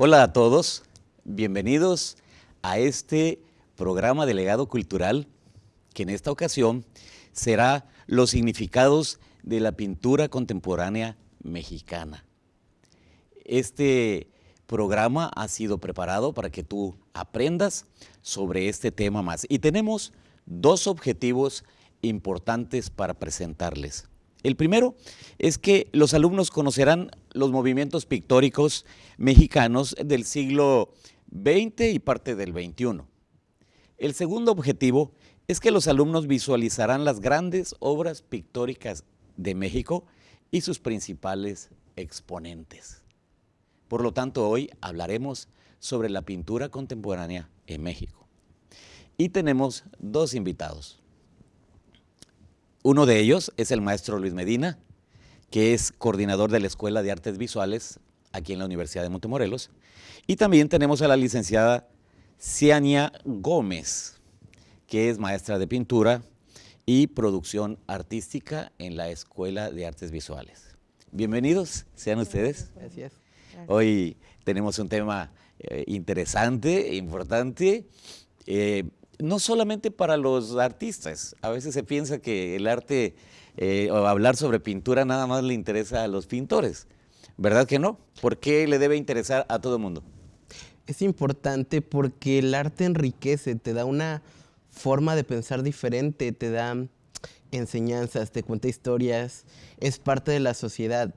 Hola a todos, bienvenidos a este programa de legado cultural que en esta ocasión será los significados de la pintura contemporánea mexicana. Este programa ha sido preparado para que tú aprendas sobre este tema más. Y tenemos dos objetivos importantes para presentarles. El primero es que los alumnos conocerán los movimientos pictóricos mexicanos del siglo XX y parte del XXI. El segundo objetivo es que los alumnos visualizarán las grandes obras pictóricas de México y sus principales exponentes. Por lo tanto, hoy hablaremos sobre la pintura contemporánea en México. Y tenemos dos invitados. Uno de ellos es el maestro Luis Medina, que es coordinador de la Escuela de Artes Visuales aquí en la Universidad de Montemorelos. Y también tenemos a la licenciada Ciania Gómez, que es maestra de pintura y producción artística en la Escuela de Artes Visuales. Bienvenidos, sean ustedes. Gracias. Hoy tenemos un tema eh, interesante, importante, eh, no solamente para los artistas. A veces se piensa que el arte eh, o hablar sobre pintura nada más le interesa a los pintores. ¿Verdad que no? ¿Por qué le debe interesar a todo el mundo? Es importante porque el arte enriquece, te da una forma de pensar diferente, te da enseñanzas, te cuenta historias, es parte de la sociedad.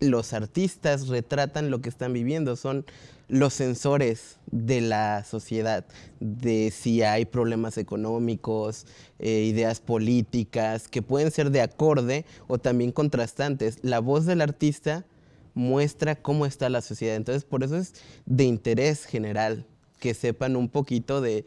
Los artistas retratan lo que están viviendo, son los sensores de la sociedad, de si hay problemas económicos, eh, ideas políticas, que pueden ser de acorde o también contrastantes. La voz del artista muestra cómo está la sociedad, entonces por eso es de interés general que sepan un poquito de,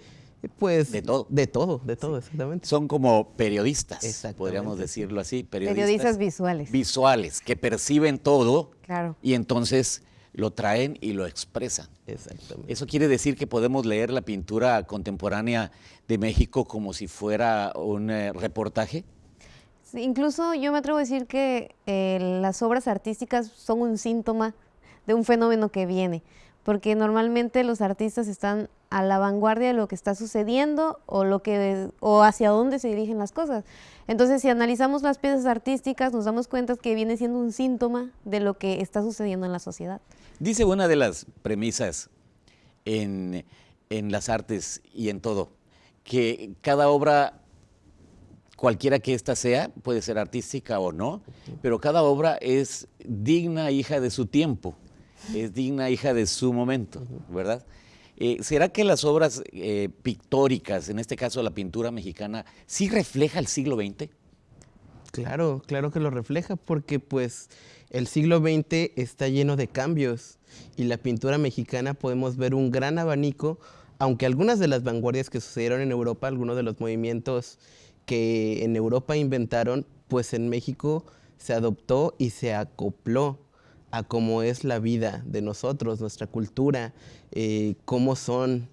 pues... De todo. De todo, de todo, exactamente. Son como periodistas, Exactamente, podríamos decirlo así. Periodistas, Periodistas visuales. Visuales, que perciben todo Claro. y entonces lo traen y lo expresan. Exactamente. Eso quiere decir que podemos leer la pintura contemporánea de México como si fuera un eh, reportaje. Sí, incluso yo me atrevo a decir que eh, las obras artísticas son un síntoma de un fenómeno que viene, porque normalmente los artistas están a la vanguardia de lo que está sucediendo o lo que o hacia dónde se dirigen las cosas. Entonces, si analizamos las piezas artísticas, nos damos cuenta que viene siendo un síntoma de lo que está sucediendo en la sociedad. Dice una de las premisas en, en las artes y en todo, que cada obra, cualquiera que ésta sea, puede ser artística o no, pero cada obra es digna hija de su tiempo, es digna hija de su momento, ¿verdad? Eh, ¿Será que las obras eh, pictóricas, en este caso la pintura mexicana, sí refleja el siglo XX? Claro, claro que lo refleja porque pues el siglo XX está lleno de cambios y la pintura mexicana podemos ver un gran abanico, aunque algunas de las vanguardias que sucedieron en Europa, algunos de los movimientos que en Europa inventaron, pues en México se adoptó y se acopló a cómo es la vida de nosotros, nuestra cultura, eh, cómo son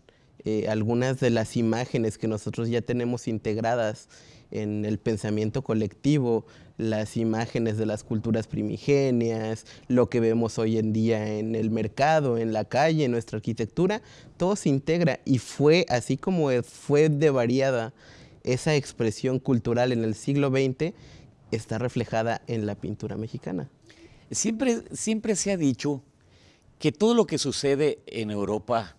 eh, algunas de las imágenes que nosotros ya tenemos integradas en el pensamiento colectivo, las imágenes de las culturas primigenias, lo que vemos hoy en día en el mercado, en la calle, en nuestra arquitectura, todo se integra y fue así como fue de variada esa expresión cultural en el siglo XX, está reflejada en la pintura mexicana. Siempre, siempre se ha dicho que todo lo que sucede en Europa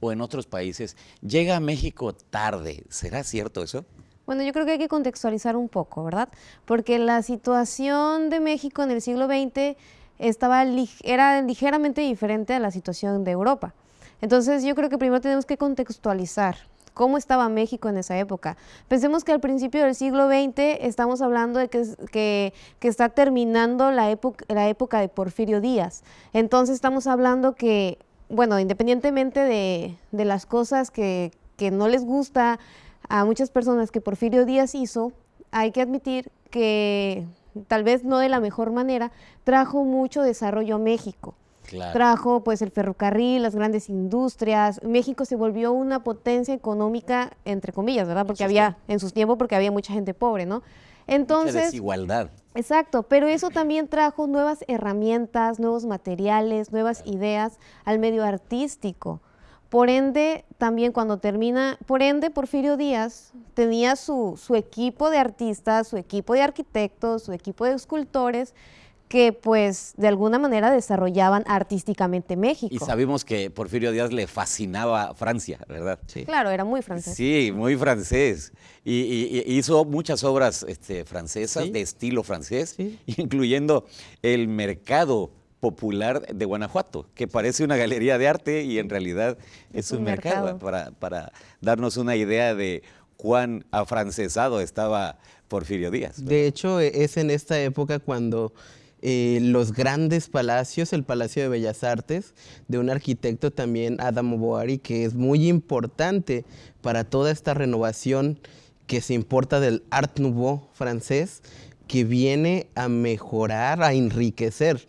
o en otros países llega a México tarde. ¿Será cierto eso? Bueno, yo creo que hay que contextualizar un poco, ¿verdad? Porque la situación de México en el siglo XX estaba, era ligeramente diferente a la situación de Europa. Entonces yo creo que primero tenemos que contextualizar cómo estaba México en esa época. Pensemos que al principio del siglo XX estamos hablando de que, que está terminando la, época la época de Porfirio Díaz. Entonces estamos hablando que, bueno, independientemente de, de las cosas que, que no les gusta a muchas personas que Porfirio Díaz hizo, hay que admitir que tal vez no de la mejor manera, trajo mucho desarrollo a México. Claro. Trajo pues el ferrocarril, las grandes industrias. México se volvió una potencia económica, entre comillas, ¿verdad? Porque había, en sus tiempos, porque había mucha gente pobre, ¿no? Entonces, Mucha desigualdad. Exacto, pero eso también trajo nuevas herramientas, nuevos materiales, nuevas ideas al medio artístico. Por ende, también cuando termina, por ende, Porfirio Díaz tenía su, su equipo de artistas, su equipo de arquitectos, su equipo de escultores, que pues de alguna manera desarrollaban artísticamente México. Y sabemos que Porfirio Díaz le fascinaba Francia, ¿verdad? Sí. Claro, era muy francés. Sí, muy francés. Y, y- y hizo muchas obras este, francesas, Sí. de estilo francés, Sí. incluyendo el mercado popular de Guanajuato, que parece una galería de arte y en realidad es, Es un un mercado, mercado. Para, para darnos una idea de cuán afrancesado estaba Porfirio Díaz. De hecho, e- es en esta época cuando eh, los grandes palacios, el Palacio de Bellas Artes, de un arquitecto también, Adam Boari, que es muy importante para toda esta renovación que se importa del Art Nouveau francés, que viene a mejorar, a enriquecer.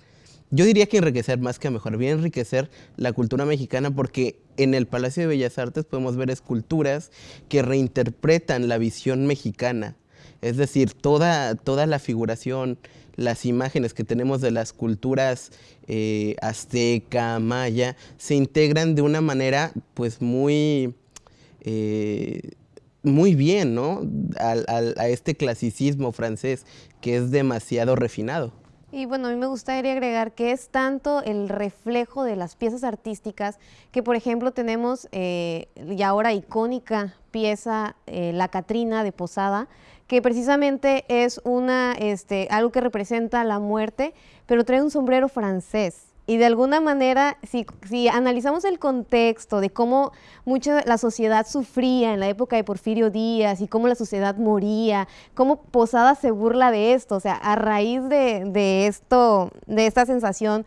Yo diría que enriquecer más que a mejorar, viene a enriquecer la cultura mexicana porque en el Palacio de Bellas Artes podemos ver esculturas que reinterpretan la visión mexicana. Es decir, toda, toda la figuración, las imágenes que tenemos de las culturas eh, azteca, maya, se integran de una manera pues muy, eh, muy bien, ¿no? A este clasicismo francés que es demasiado refinado. Y bueno, a mí me gustaría agregar que es tanto el reflejo de las piezas artísticas que, por ejemplo, tenemos eh, y ahora icónica pieza, eh, La Catrina de Posada, que precisamente es una, este, algo que representa la muerte, pero trae un sombrero francés. Y de alguna manera, si, si analizamos el contexto de cómo mucha la sociedad sufría en la época de Porfirio Díaz y cómo la sociedad moría, cómo Posada se burla de esto, o sea, a raíz de, de esto, de esta sensación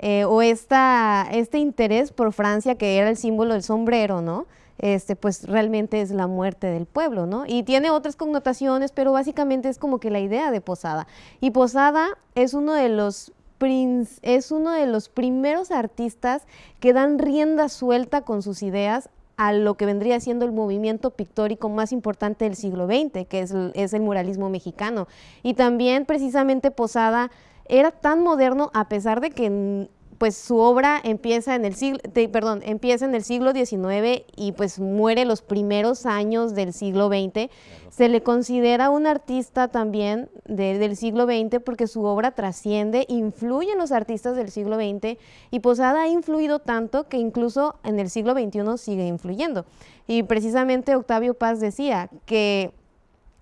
eh, o esta, este interés por Francia, que era el símbolo del sombrero, ¿no? Este, pues realmente es la muerte del pueblo, ¿no? Y tiene otras connotaciones, pero básicamente es como que la idea de Posada. Y Posada es uno de los es uno de los primeros artistas que dan rienda suelta con sus ideas a lo que vendría siendo el movimiento pictórico más importante del siglo XX, que es el, muralismo mexicano. Y también precisamente Posada era tan moderno a pesar de que pues su obra empieza en el siglo, de- perdón, empieza en el siglo XIX y pues muere los primeros años del siglo XX. Se le considera un artista también de- del siglo XX porque su obra trasciende, influye en los artistas del siglo XX y Posada ha influido tanto que incluso en el siglo XXI sigue influyendo. Y precisamente Octavio Paz decía que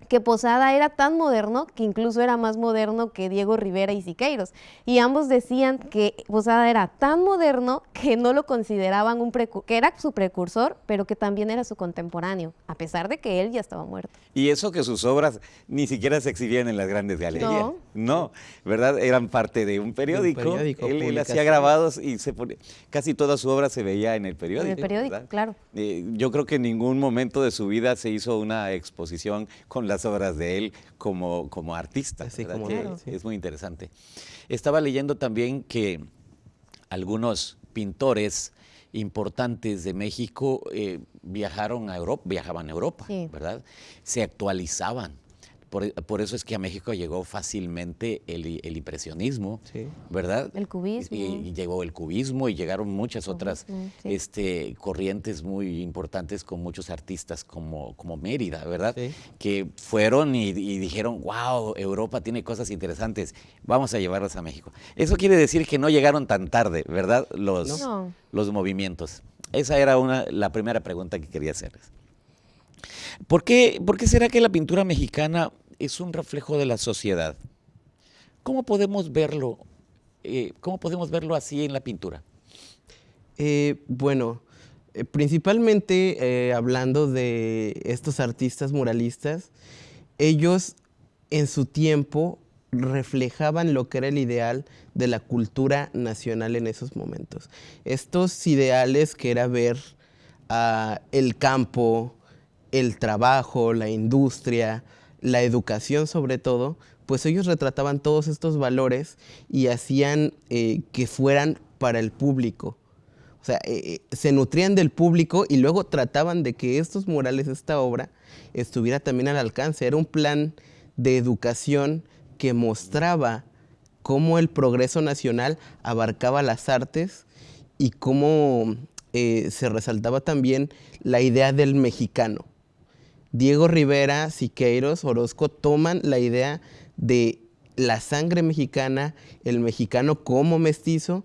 que Posada era tan moderno que incluso era más moderno que Diego Rivera y Siqueiros. Y ambos decían que Posada era tan moderno que no lo consideraban un que era su precursor, pero que también era su contemporáneo, a pesar de que él ya estaba muerto. Y eso que sus obras ni siquiera se exhibían en las grandes galerías. No. No, ¿verdad? Eran parte de un periódico. periódico, él, él hacía grabados y se pone- casi toda su obra se veía en el periódico. periódico, ¿verdad? claro. Eh, yo creo que en ningún momento de su vida se hizo una exposición con las obras de él como, como artista. Como Que sí. Es muy interesante. Estaba leyendo también que algunos pintores importantes de México eh, viajaron a Europa, viajaban a Europa, Sí. ¿verdad? Se actualizaban. Por, por eso es que a México llegó fácilmente el, el impresionismo, Sí. ¿verdad? El cubismo. Y, y llegó el cubismo y llegaron muchas otras sí. este, corrientes muy importantes con muchos artistas como, como Mérida, ¿verdad? Sí. Que fueron y, y dijeron, wow, Europa tiene cosas interesantes, vamos a llevarlas a México. Eso quiere decir que no llegaron tan tarde, ¿verdad? Los, No. los movimientos. Esa era una, la primera pregunta que quería hacerles. ¿Por qué, ¿Por qué será que la pintura mexicana es un reflejo de la sociedad? ¿Cómo podemos verlo? eh, ¿Cómo podemos verlo así en la pintura? Eh, bueno, eh, principalmente hablando de estos artistas muralistas, ellos en su tiempo reflejaban lo que era el ideal de la cultura nacional en esos momentos. Estos ideales que era ver ah, el campo, el trabajo, la industria, la educación sobre todo, pues ellos retrataban todos estos valores y hacían eh, que fueran para el público. O sea, eh, eh, se nutrían del público y luego trataban de que estos murales, esta obra, estuviera también al alcance. Era un plan de educación que mostraba cómo el progreso nacional abarcaba las artes y cómo se resaltaba también la idea del mexicano. Diego Rivera, Siqueiros, Orozco toman la idea de la sangre mexicana, el mexicano como mestizo,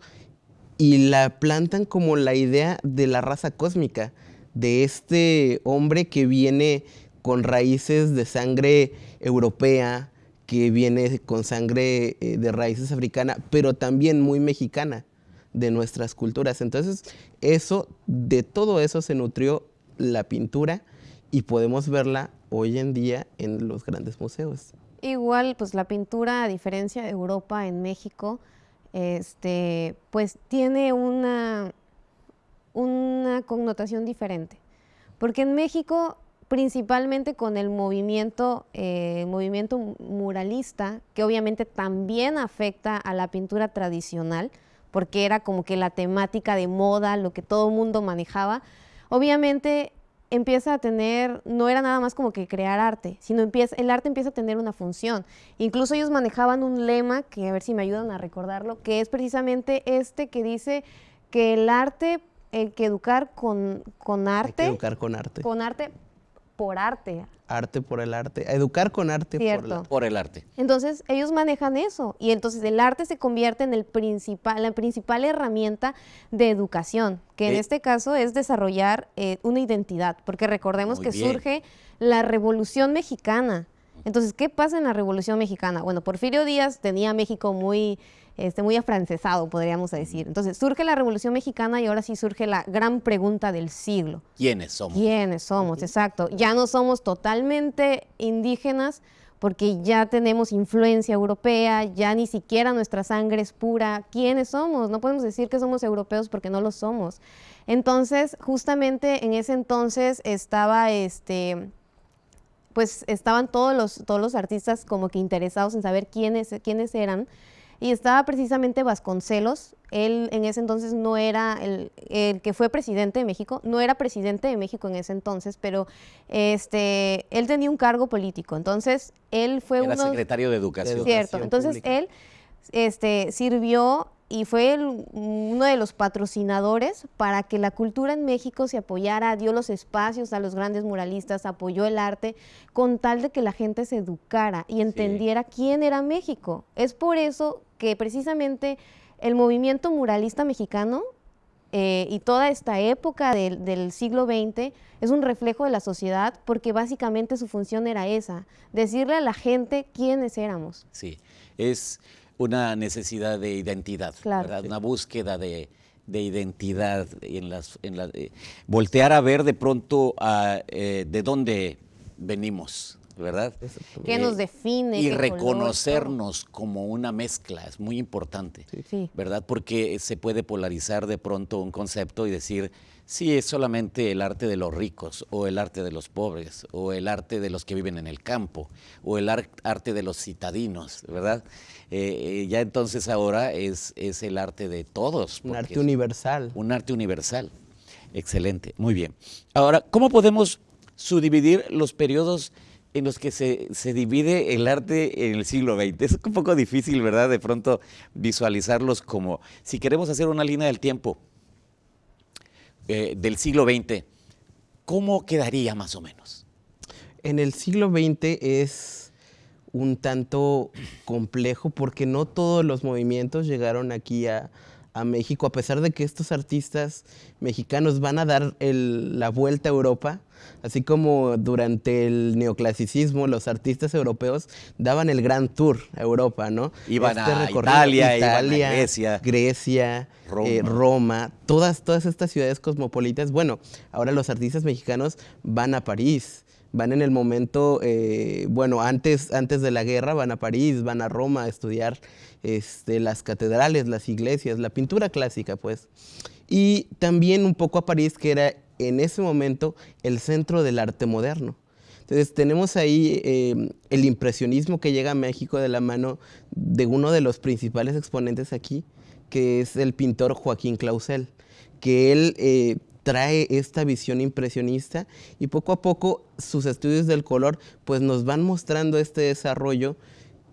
y la plantan como la idea de la raza cósmica, de este hombre que viene con raíces de sangre europea, que viene con sangre eh, de raíces africana, pero también muy mexicana de nuestras culturas. Entonces, eso, de todo eso se nutrió la pintura y podemos verla hoy en día en los grandes museos. Igual, pues la pintura, a diferencia de Europa, en México, este, pues tiene una, una connotación diferente. Porque en México, principalmente con el movimiento, eh, movimiento muralista, que obviamente también afecta a la pintura tradicional, porque era como que la temática de moda, lo que todo el mundo manejaba, obviamente empieza a tener, no era nada más como que crear arte, sino empieza, el arte empieza a tener una función. Incluso ellos manejaban un lema, que a ver si me ayudan a recordarlo, que es precisamente este que dice que el arte, hay que educar con, con arte. Hay que educar con arte. Con arte por arte. Arte por el arte. Educar con arte por, el arte. Entonces, ellos manejan eso. Y entonces el arte se convierte en el principal, la principal herramienta de educación, que en eh. este caso es desarrollar eh, una identidad. Porque recordemos que surge la Revolución Mexicana. Entonces, ¿qué pasa en la Revolución Mexicana? Bueno, Porfirio Díaz tenía México muy este, muy afrancesado, podríamos decir. Entonces surge la Revolución Mexicana y ahora sí surge la gran pregunta del siglo. ¿Quiénes somos? ¿Quiénes somos? Exacto. Ya no somos totalmente indígenas porque ya tenemos influencia europea, ya ni siquiera nuestra sangre es pura. ¿Quiénes somos? No podemos decir que somos europeos porque no lo somos. Entonces, justamente en ese entonces estaba este pues estaban todos los, todos los artistas como que interesados en saber quiénes, quiénes eran y estaba precisamente Vasconcelos, él en ese entonces no era el, que fue presidente de México, no era presidente de México en ese entonces, pero este, él tenía un cargo político, entonces él fue era secretario de Educación. Cierto, entonces él este, sirvió y fue uno de los patrocinadores para que la cultura en México se apoyara, dio los espacios a los grandes muralistas, apoyó el arte, con tal de que la gente se educara y entendiera quién era México. Es por eso que precisamente el movimiento muralista mexicano eh, y toda esta época del siglo XX es un reflejo de la sociedad porque básicamente su función era esa, decirle a la gente quiénes éramos. Sí, es una necesidad de identidad, una búsqueda de, identidad, en las, en eh, voltear a ver de pronto a, eh, de dónde venimos, ¿verdad? ¿Qué nos define? Y reconocernos como una mezcla, es muy importante, ¿verdad? Porque se puede polarizar de pronto un concepto y decir, sí, es solamente el arte de los ricos, o el arte de los pobres, o el arte de los que viven en el campo, o el arte de los citadinos, ¿verdad? Eh, eh, ya entonces ahora es, es el arte de todos. Un arte universal. Un arte universal. Excelente, muy bien. Ahora, ¿cómo podemos subdividir los periodos en los que se, divide el arte en el siglo XX. Es un poco difícil, ¿verdad? De pronto visualizarlos como, si queremos hacer una línea del tiempo eh, del siglo XX, ¿cómo quedaría más o menos? En el siglo XX es un tanto complejo porque no todos los movimientos llegaron aquí a, a México, a pesar de que estos artistas mexicanos van a dar la vuelta a Europa, así como durante el neoclasicismo los artistas europeos daban el gran tour a Europa, ¿no? Iban este a Italia, Italia Grecia, Grecia eh, Roma. todas, todas estas ciudades cosmopolitas. Bueno, ahora los artistas mexicanos van a París, van en el momento, eh, bueno, antes, antes de la guerra van a París, van a Roma a estudiar este, las catedrales, las iglesias, la pintura clásica, pues. Y también un poco a París, que era en ese momento el centro del arte moderno. Entonces tenemos ahí eh, el impresionismo que llega a México de la mano de uno de los principales exponentes aquí, que es el pintor Joaquín Clausel, que él eh, trae esta visión impresionista y poco a poco sus estudios del color pues nos van mostrando este desarrollo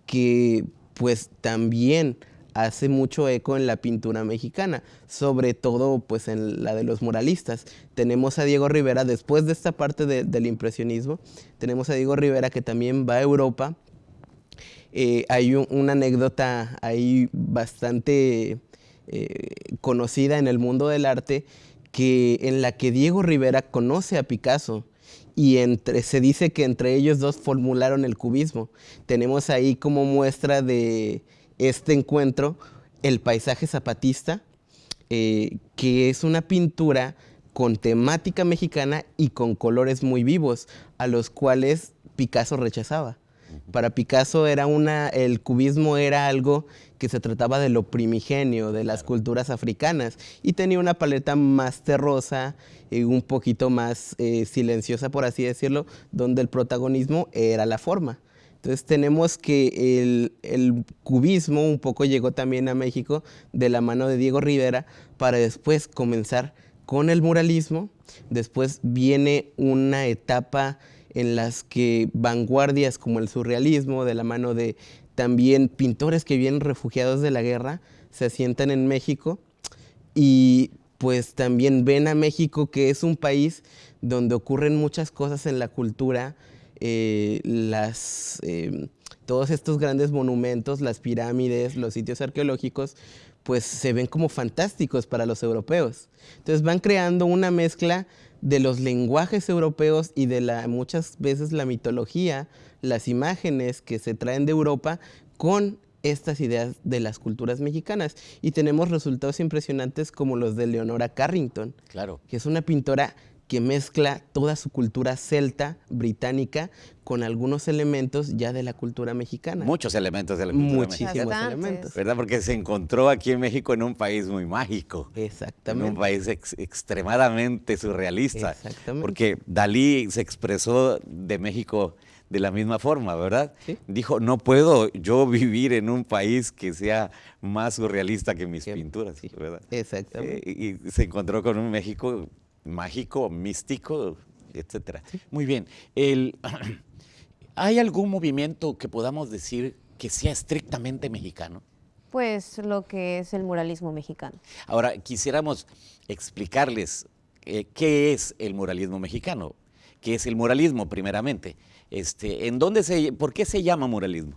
que pues también hace mucho eco en la pintura mexicana, sobre todo pues en la de los muralistas. Tenemos a Diego Rivera, después de esta parte del impresionismo, tenemos a Diego Rivera que también va a Europa. Eh, hay una anécdota ahí bastante eh, conocida en el mundo del arte que, en la que Diego Rivera conoce a Picasso y entre, se dice que entre ellos dos formularon el cubismo. Tenemos ahí como muestra de este encuentro el paisaje zapatista, eh, que es una pintura con temática mexicana y con colores muy vivos, a los cuales Picasso rechazaba. Para Picasso era una, el cubismo era algo que se trataba de lo primigenio, de las culturas africanas, y tenía una paleta más terrosa y un poquito más eh, silenciosa, por así decirlo, donde el protagonismo era la forma. Entonces tenemos que el, el, cubismo un poco llegó también a México de la mano de Diego Rivera para después comenzar con el muralismo. Después viene una etapa en las que vanguardias como el surrealismo, de la mano de también pintores que vienen refugiados de la guerra, se asientan en México y pues también ven a México que es un país donde ocurren muchas cosas en la cultura, eh, las, eh, todos estos grandes monumentos, las pirámides, los sitios arqueológicos, pues se ven como fantásticos para los europeos. Entonces van creando una mezcla de los lenguajes europeos y de la, muchas veces la mitología, las imágenes que se traen de Europa con estas ideas de las culturas mexicanas. Y tenemos resultados impresionantes como los de Leonora Carrington, claro. que es una pintora que mezcla toda su cultura celta, británica, con algunos elementos ya de la cultura mexicana. Muchos elementos de la cultura Muchísimos elementos. ¿Verdad? Porque se encontró aquí en México en un país muy mágico. Exactamente. En un país extremadamente surrealista. Exactamente. Porque Dalí se expresó de México de la misma forma, ¿verdad? ¿Sí? Dijo, no puedo yo vivir en un país que sea más surrealista que mis Que- pinturas, sí, ¿verdad? Exactamente. Eh, y se encontró con un México mágico, místico, etcétera. Muy bien. El, ¿Hay algún movimiento que podamos decir que sea estrictamente mexicano? Pues lo que es el muralismo mexicano. Ahora, quisiéramos explicarles eh, qué es el muralismo mexicano, qué es el muralismo primeramente. Este, ¿en dónde se, ¿Por qué se llama muralismo?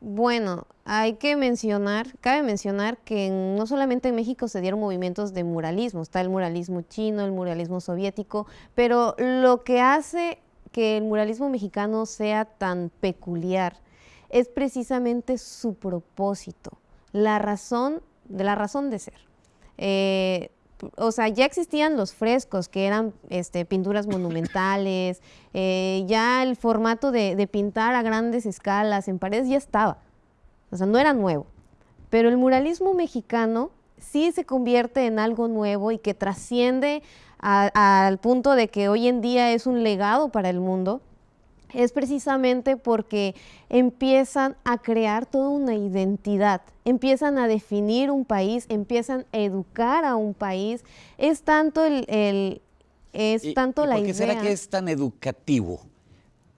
Bueno, hay que mencionar, cabe mencionar que no solamente en México se dieron movimientos de muralismo, está el muralismo chino, el muralismo soviético, pero lo que hace que el muralismo mexicano sea tan peculiar es precisamente su propósito, la razón de la razón de ser. Eh, o sea, ya existían los frescos, que eran este, pinturas monumentales, eh, ya el formato de, de pintar a grandes escalas en paredes ya estaba. O sea, no era nuevo. Pero el muralismo mexicano sí se convierte en algo nuevo y que trasciende al punto de que hoy en día es un legado para el mundo es precisamente porque empiezan a crear toda una identidad, empiezan a definir un país, empiezan a educar a un país. Es tanto el, el- es ¿Y- tanto y la ¿Por qué idea. será que es tan educativo?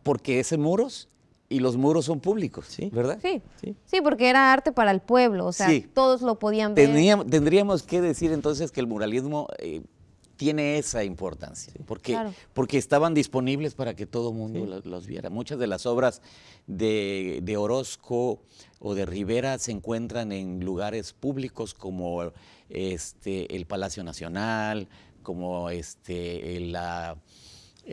Porque es en muros y los muros son públicos, Sí. ¿verdad? Sí, Sí. sí, porque era arte para el pueblo, o sea, Sí. todos lo podían ver. Tendríamos, tendríamos que decir entonces que el muralismo eh, tiene esa importancia, porque, Claro. porque estaban disponibles para que todo el mundo Sí. los, los viera. Muchas de las obras de, de Orozco o de Rivera se encuentran en lugares públicos como este, el Palacio Nacional, como este, la,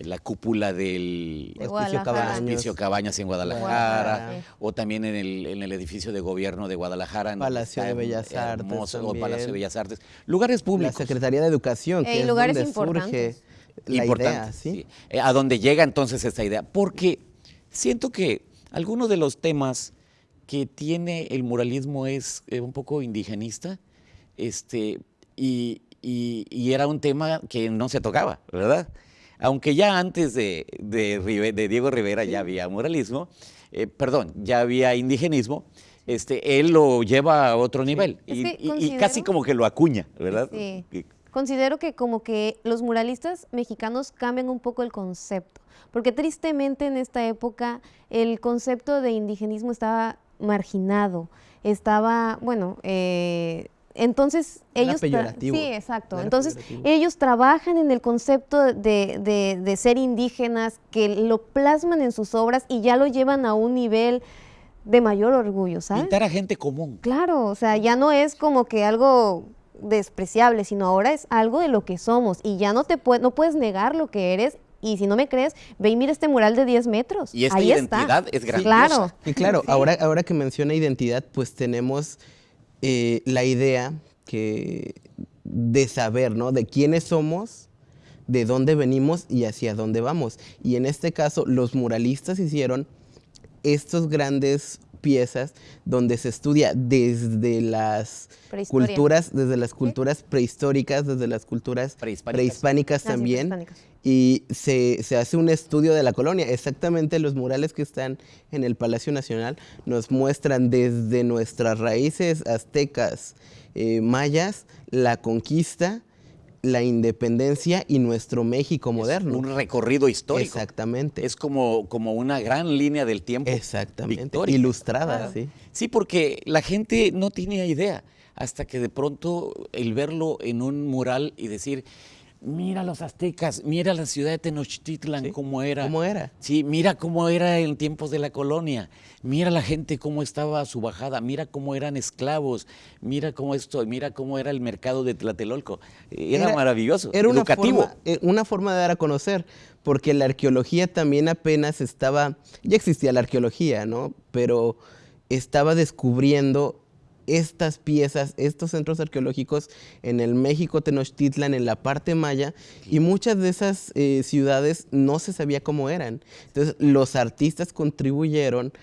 la cúpula del De Hospicio. Cabañas. Hospicio Cabañas en Guadalajara, o también en el, en el edificio de gobierno de Guadalajara. en Palacio de Bellas Artes hermoso, o. Palacio de Bellas Artes. Lugares La públicos. Secretaría de Educación, que Eh, es lugares donde surge la idea, ¿sí? sí. Eh, a donde llega entonces esta idea. Porque siento que algunos de los temas que tiene el muralismo es eh, un poco indigenista, este, y, y- y era un tema que no se tocaba, ¿verdad? Aunque ya antes de, de Rive- de Diego Rivera ya había muralismo, eh, perdón, ya había indigenismo, este, él lo lleva a otro nivel Es y, y- y casi como que lo acuña, ¿verdad? Sí. Considero que como que los muralistas mexicanos cambian un poco el concepto, porque tristemente en esta época el concepto de indigenismo estaba marginado, estaba, bueno, eh, entonces ellos... Sí, exacto. Entonces ellos trabajan en el concepto de, de, ser indígenas, que lo plasman en sus obras y ya lo llevan a un nivel de mayor orgullo, ¿sabes? Pintar a gente común. Claro, o sea, ya no es como que algo despreciable, sino ahora es algo de lo que somos y ya no te no puedes negar lo que eres y si no me crees, ve y mira este mural de 10 metros. Y esta Ahí identidad está. es grandiosa. Claro. Y claro, ahora, ahora que menciona identidad, pues tenemos eh, la idea que de saber, ¿no? De quiénes somos, de dónde venimos y hacia dónde vamos. Y en este caso, los muralistas hicieron estos grandes piezas donde se estudia desde las culturas, desde las culturas prehistóricas, desde las culturas prehispánicas, también. Y se, hace un estudio de la colonia. Exactamente los murales que están en el Palacio Nacional nos muestran desde nuestras raíces aztecas, eh, mayas, la conquista, la independencia y nuestro México moderno. un recorrido histórico. Exactamente. Es como, como una gran línea del tiempo. Exactamente. Ilustrada, sí. Sí, porque la gente no tiene idea hasta que de pronto el verlo en un mural y decir, mira los aztecas, mira la ciudad de Tenochtitlan, cómo era. ¿Cómo era? Sí, mira cómo era en tiempos de la colonia, mira la gente cómo estaba a su bajada, mira cómo eran esclavos, mira cómo esto, mira cómo era el mercado de Tlatelolco. Era, maravilloso, era educativo. Una forma, eh, una forma de dar a conocer, porque la arqueología también apenas estaba, ya existía la arqueología, ¿no? Pero estaba descubriendo estas piezas, estos centros arqueológicos en el México Tenochtitlan, en la parte maya, y muchas de esas eh, ciudades no se sabía cómo eran. Entonces, los artistas contribuyeron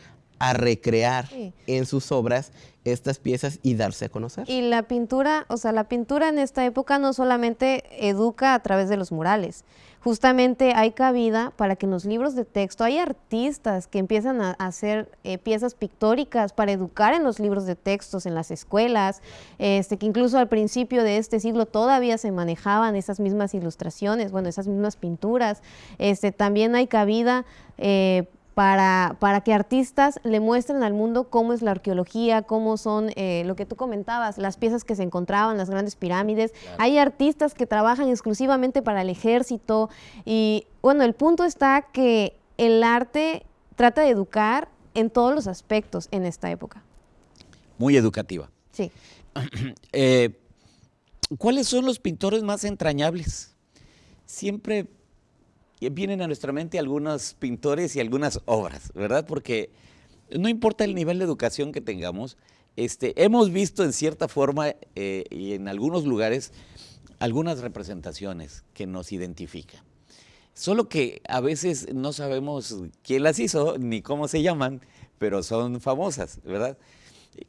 a recrear en sus obras estas piezas y darse a conocer. Y la pintura, o sea, la pintura en esta época no solamente educa a través de los murales, justamente hay cabida para que en los libros de texto hay artistas que empiezan a hacer eh, piezas pictóricas para educar en los libros de textos, en las escuelas, este, que incluso al principio de este siglo todavía se manejaban esas mismas ilustraciones, bueno, esas mismas pinturas. Este, también hay cabida eh, para, para, que artistas le muestren al mundo cómo es la arqueología, cómo son eh, lo que tú comentabas, las piezas que se encontraban, las grandes pirámides. Hay artistas que trabajan exclusivamente para el ejército y bueno, el punto está que el arte trata de educar en todos los aspectos en esta época. Muy educativa. Sí. Eh, ¿Cuáles son los pintores más entrañables? Siempre vienen a nuestra mente algunos pintores y algunas obras, ¿verdad? Porque no importa el nivel de educación que tengamos, este, hemos visto en cierta forma eh, y en algunos lugares algunas representaciones que nos identifican. Solo que a veces no sabemos quién las hizo ni cómo se llaman, pero son famosas, ¿verdad?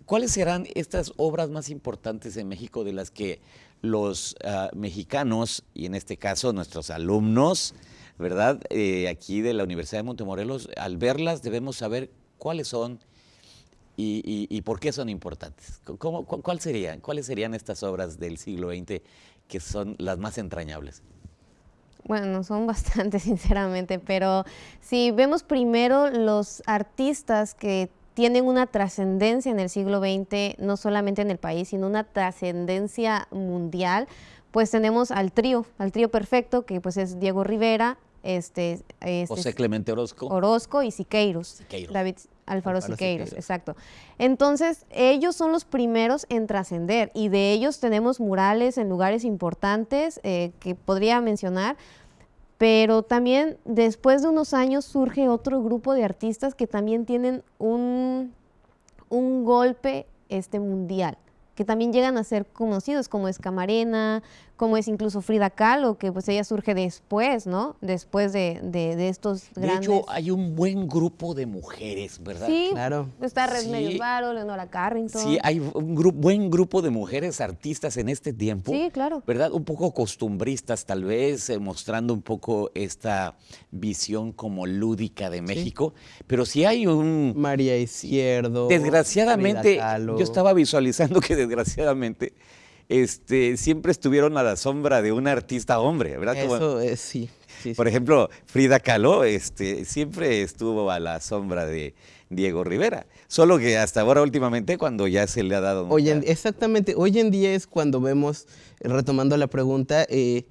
¿Cuáles serán estas obras más importantes en México de las que los ah, mexicanos, y en este caso nuestros alumnos, ¿verdad? Eh, aquí de la Universidad de Montemorelos, al verlas debemos saber cuáles son y, por qué son importantes. ¿Cómo, cuál serían, ¿Cuáles serían estas obras del siglo XX que son las más entrañables? Bueno, son bastante, sinceramente, pero si vemos primero los artistas que tienen una trascendencia en el siglo XX, no solamente en el país, sino una trascendencia mundial, pues tenemos al trío, al trío perfecto, que pues es Diego Rivera, este, este José Clemente Orozco. Orozco y Siqueiros. David Alfaro, Siqueiros, exacto. Entonces, ellos son los primeros en trascender y de ellos tenemos murales en lugares importantes eh, que podría mencionar, pero también después de unos años surge otro grupo de artistas que también tienen un, un golpe este, mundial que también llegan a ser conocidos, como es Camarena, como es incluso Frida Kahlo, que pues ella surge después, ¿no? Después de, de, estos grandes... De hecho, hay un buen grupo de mujeres, ¿verdad? Sí, claro. Está Red sí. Leonora Carrington. Sí, hay un buen grupo de mujeres artistas en este tiempo. Sí, claro. ¿Verdad? Un poco costumbristas, tal vez, eh, mostrando un poco esta visión como lúdica de México. Pero sí hay un... María Izquierdo. Desgraciadamente, yo estaba visualizando que desgraciadamente este, siempre estuvieron a la sombra de un artista hombre, ¿verdad? Eso es, sí. Por ejemplo, Frida Kahlo este, siempre estuvo a la sombra de Diego Rivera. Solo que hasta ahora últimamente cuando ya se le ha dado... Hoy exactamente, hoy en día es cuando vemos, retomando la pregunta, eh,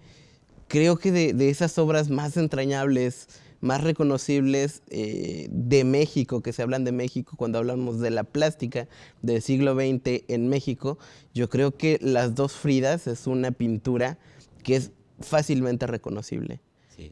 creo que de, esas obras más entrañables, más reconocibles eh, de México, que se hablan de México cuando hablamos de la plástica del siglo XX en México, yo creo que Las dos Fridas es una pintura que es fácilmente reconocible.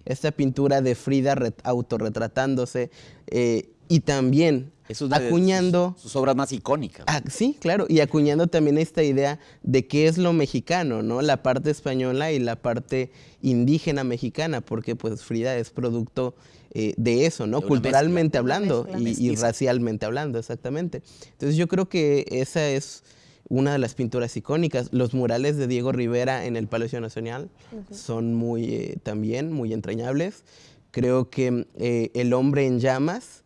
Esta pintura de Frida autorretratándose eh, y también acuñando... Sus, obras más icónicas. Ah, sí, claro, y acuñando también esta idea de qué es lo mexicano, ¿no? La parte española y la parte indígena mexicana, porque pues Frida es producto eh, de eso, ¿no? Culturalmente hablando y, racialmente hablando, exactamente. Entonces yo creo que esa es una de las pinturas icónicas. Los murales de Diego Rivera en el Palacio Nacional son muy, eh, también muy entrañables. Creo que eh, El hombre en llamas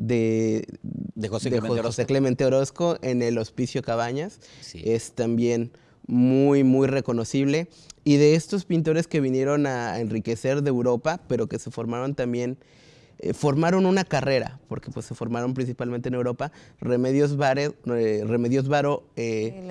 de, José, Clemente Orozco. En el Hospicio Cabañas. Es también muy, muy reconocible. Y de estos pintores que vinieron a enriquecer de Europa, pero que se formaron también eh, formaron una carrera, porque pues se formaron principalmente en Europa, Remedios, eh, Remedios Varo eh,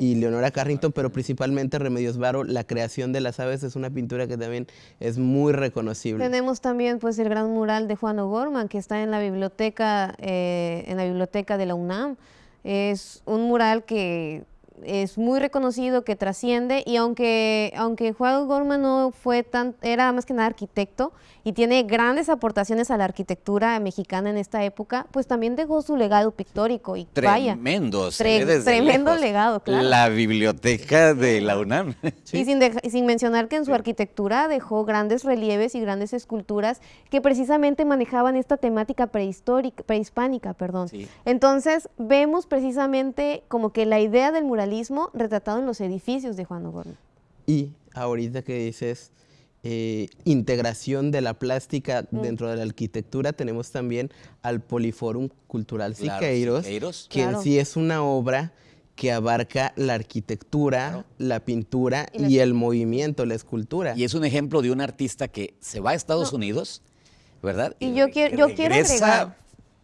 y, Leonora Carrington, pero principalmente Remedios Varo, la creación de las aves es una pintura que también es muy reconocible. Tenemos también pues el gran mural de Juan O'Gorman, que está en la biblioteca, en la biblioteca de la UNAM. Es un mural que es muy reconocido, que trasciende y aunque, aunque Juan Gorman no fue tan, era más que nada arquitecto y tiene grandes aportaciones a la arquitectura mexicana en esta época, pues también dejó su legado pictórico y tremendo, vaya, tremendo legado, claro. La biblioteca de la UNAM. Y sin, sin mencionar que en su arquitectura dejó grandes relieves y grandes esculturas que precisamente manejaban esta temática prehistórica, prehispánica, perdón. Entonces vemos precisamente como que la idea del mural retratado en los edificios de Juan O'Gorman. Y ahorita que dices eh, integración de la plástica mm. dentro de la arquitectura, tenemos también al Poliforum Cultural Siqueiros, que en sí es una obra que abarca la arquitectura, la pintura y, el movimiento, la escultura. Y es un ejemplo de un artista que se va a Estados Unidos, ¿verdad? Y, yo, quiero, yo quiero agregar...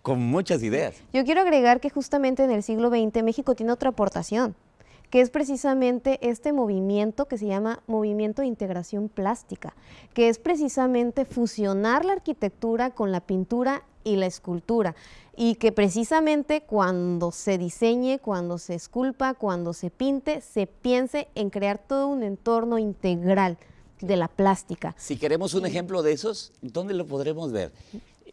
Con muchas ideas. Yo quiero agregar que justamente en el siglo XX México tiene otra aportación que es precisamente este movimiento que se llama Movimiento de Integración Plástica, que es precisamente fusionar la arquitectura con la pintura y la escultura y que precisamente cuando se diseñe, cuando se esculpa, cuando se pinte, se piense en crear todo un entorno integral de la plástica. Si queremos un ejemplo de esos, ¿dónde lo podremos ver?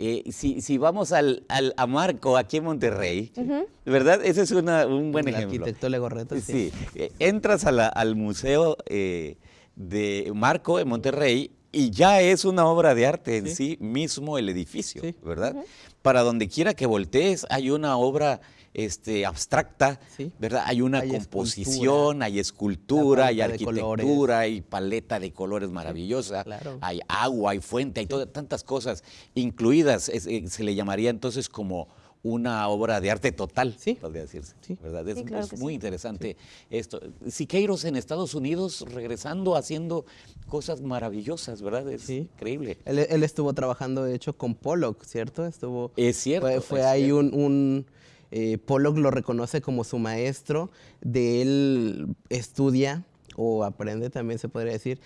Eh, si, vamos al, a Marco aquí en Monterrey, ¿verdad? Ese es un buen ejemplo. El arquitecto Legorreta. Sí, eh, entras al museo eh, de Marco en Monterrey y ya es una obra de arte en sí, mismo el edificio, ¿verdad? Para donde quiera que voltees hay una obra este, abstracta, ¿verdad? Hay una composición, hay escultura, hay arquitectura, hay paleta de colores maravillosa, hay agua, hay fuente, hay tantas cosas incluidas. Eh, se le llamaría entonces como una obra de arte total, podría decirse. ¿verdad? Es, muy interesante esto. Siqueiros en Estados Unidos regresando, haciendo cosas maravillosas, ¿verdad? Es increíble. Él, estuvo trabajando, de hecho, con Pollock, ¿cierto? Estuvo, es cierto. Fue, ahí un eh, Pollock lo reconoce como su maestro, de él estudia o aprende también se podría decir